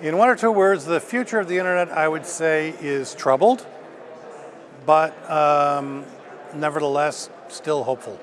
In one or two words, the future of the internet, I would say, is troubled, but um, nevertheless, still hopeful.